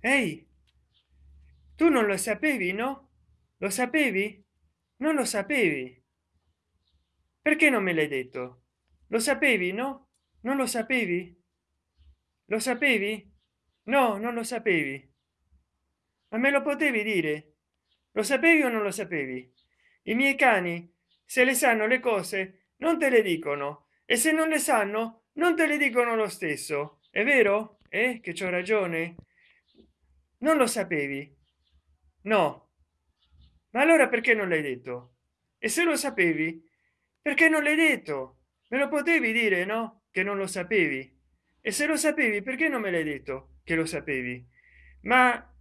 ehi tu non lo sapevi no? Lo sapevi? Non lo sapevi. Perché non me l'hai detto? Lo sapevi no? Non lo sapevi? Lo sapevi? No non lo sapevi. Ma me lo potevi dire? Lo sapevi o non lo sapevi? I miei cani se le sanno le cose non te le dicono. E se non le sanno non te le dicono lo stesso. È vero? Eh che c'ho ragione non lo sapevi? No. Ma allora perché non l'hai detto? E se lo sapevi perché non l'hai detto? Me lo potevi dire no? Che non lo sapevi. E se lo sapevi perché non me l'hai detto che lo sapevi? Ma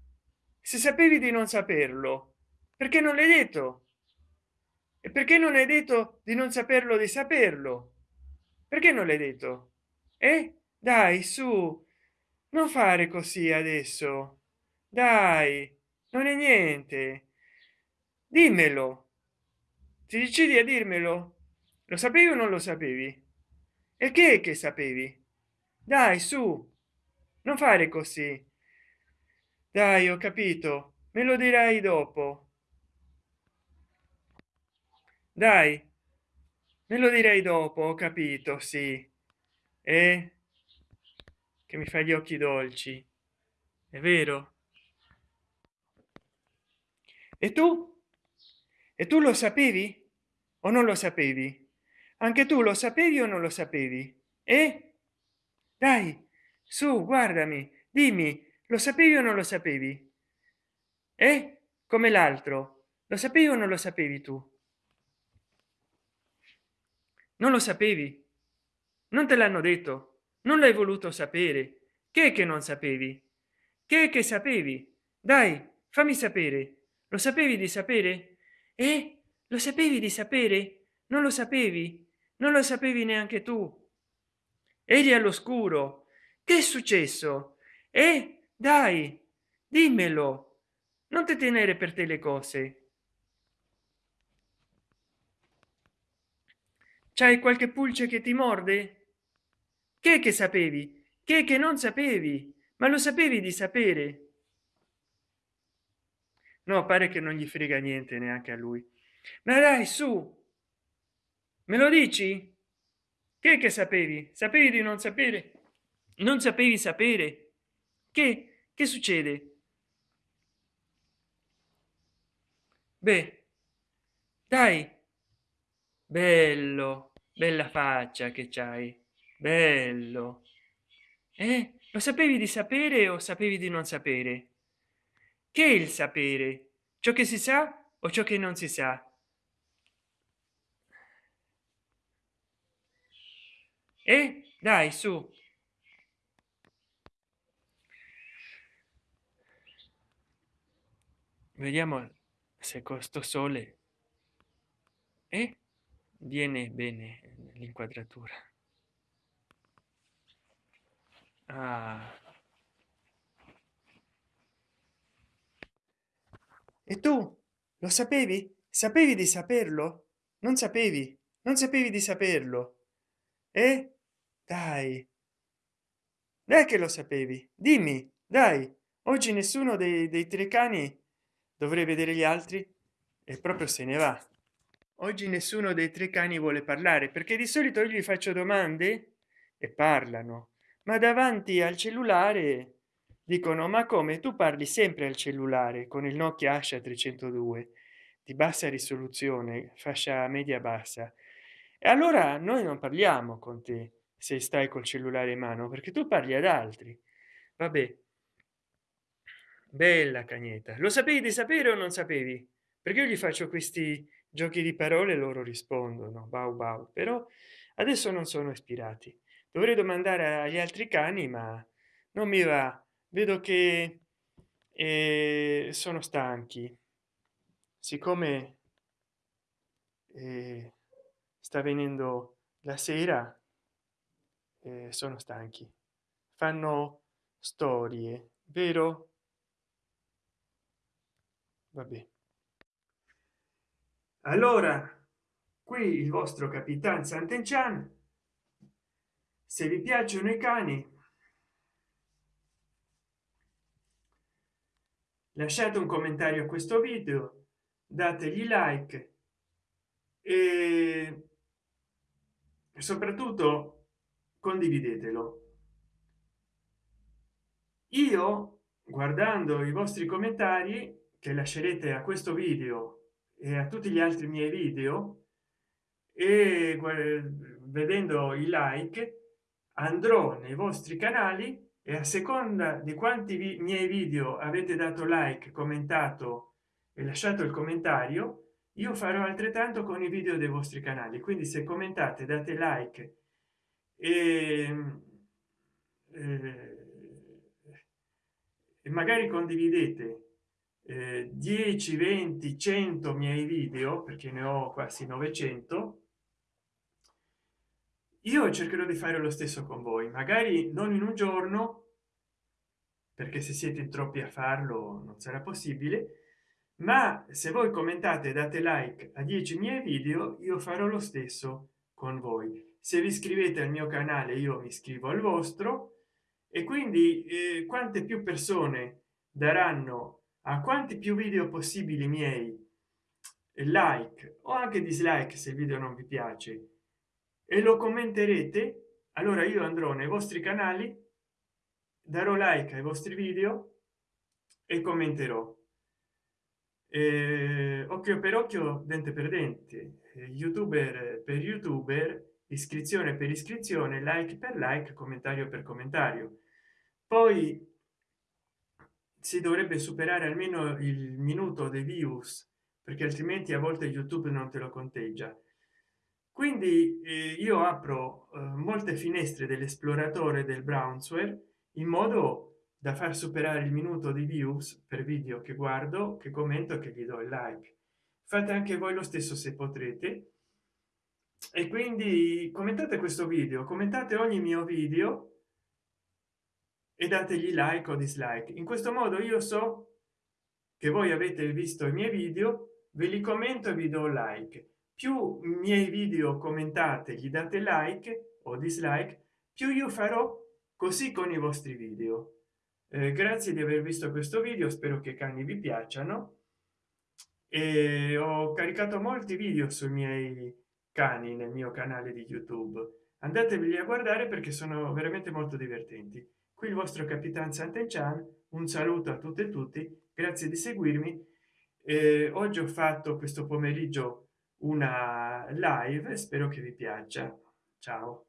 se sapevi di non saperlo perché non l'hai detto? E perché non hai detto di non saperlo di saperlo? Perché non l'hai detto? Eh? Dai su. Non fare così adesso dai non è niente. Dimmelo. Ti decidi a dirmelo lo sapevi o non lo sapevi? E che che sapevi? Dai su non fare così. Dai ho capito me lo dirai dopo. Dai me lo direi dopo ho capito sì. E? Che mi fa gli occhi dolci. È vero e tu e tu lo sapevi? O non lo sapevi? Anche tu lo sapevi o non lo sapevi? E dai su guardami dimmi lo sapevi o non lo sapevi? E come l'altro. Lo sapevi o non lo sapevi tu? Non lo sapevi? Non te l'hanno detto? Non l'hai voluto sapere? Che che non sapevi? Che che sapevi? Dai fammi sapere lo sapevi di sapere? E lo sapevi di sapere? Non lo sapevi? Non lo sapevi neanche tu? Eri all'oscuro. Che è successo? E dai dimmelo. Non te tenere per te le cose. C'hai qualche pulce che ti morde? Che che sapevi? Che che non sapevi? Ma lo sapevi di sapere no pare che non gli frega niente neanche a lui. Ma dai su! Me lo dici? Che che sapevi? Sapevi di non sapere? Non sapevi sapere? Che che succede? Beh dai! Bello bella faccia che c'hai. Bello. Eh lo sapevi di sapere o sapevi di non sapere che è il sapere? Ciò che si sa o ciò che non si sa? E? Dai su. Vediamo se questo sole. E? Viene bene l'inquadratura. Ah. E tu lo sapevi? Sapevi di saperlo? Non sapevi? Non sapevi di saperlo? E dai. Dai che lo sapevi. Dimmi dai. Oggi nessuno dei, dei tre cani dovrei vedere gli altri. E proprio se ne va. Oggi nessuno dei tre cani vuole parlare perché di solito io gli faccio domande e parlano. Ma davanti al cellulare dicono ma come? Tu parli sempre al cellulare con il nokia asha 302 di bassa risoluzione fascia media bassa. E allora noi non parliamo con te se stai col cellulare in mano perché tu parli ad altri. Vabbè. Bella cagnetta. Lo sapevi di sapere o non sapevi? Perché io gli faccio questi giochi di parole loro rispondono bau bau. Però adesso non sono ispirati. Dovrei domandare agli altri cani ma non mi va vedo che eh, sono stanchi. Siccome eh, sta venendo la sera eh, sono stanchi. Fanno storie vero? Vabbè. Allora qui il vostro capitan sant'enchan. Se vi piacciono i cani lasciate un commentario a questo video dategli like e soprattutto condividetelo. Io guardando i vostri commentari che lascerete a questo video e a tutti gli altri miei video e vedendo i like andrò nei vostri canali e a seconda di quanti vi miei video avete dato like commentato e lasciato il commentario io farò altrettanto con i video dei vostri canali. Quindi se commentate date like e, eh, e magari condividete eh, 10 20 100 miei video perché ne ho quasi 900 io cercherò di fare lo stesso con voi magari non in un giorno perché se siete in troppi a farlo non sarà possibile ma se voi commentate date like a 10 miei video io farò lo stesso con voi. Se vi iscrivete al mio canale io mi iscrivo al vostro e quindi eh, quante più persone daranno a quanti più video possibili miei like o anche dislike se il video non vi piace e lo commenterete allora io andrò nei vostri canali darò like ai vostri video e commenterò. Eh, occhio per occhio dente per dente. Youtuber per youtuber iscrizione per iscrizione like per like commentario per commentario. Poi si dovrebbe superare almeno il minuto dei views perché altrimenti a volte youtube non te lo conteggia quindi eh, io apro eh, molte finestre dell'esploratore del brownsware in modo da far superare il minuto di views per video che guardo che commento che gli do il like. Fate anche voi lo stesso se potrete. E quindi commentate questo video commentate ogni mio video e dategli like o dislike. In questo modo io so che voi avete visto i miei video ve li commento e vi do like più miei video commentate gli date like o dislike più io farò così con i vostri video. Eh, grazie di aver visto questo video spero che i cani vi piacciono. E ho caricato molti video sui miei cani nel mio canale di youtube. Andatevi a guardare perché sono veramente molto divertenti. Qui il vostro capitan Sant'Enchan un saluto a tutte e tutti grazie di seguirmi. Eh, oggi ho fatto questo pomeriggio una live spero che vi piaccia. Ciao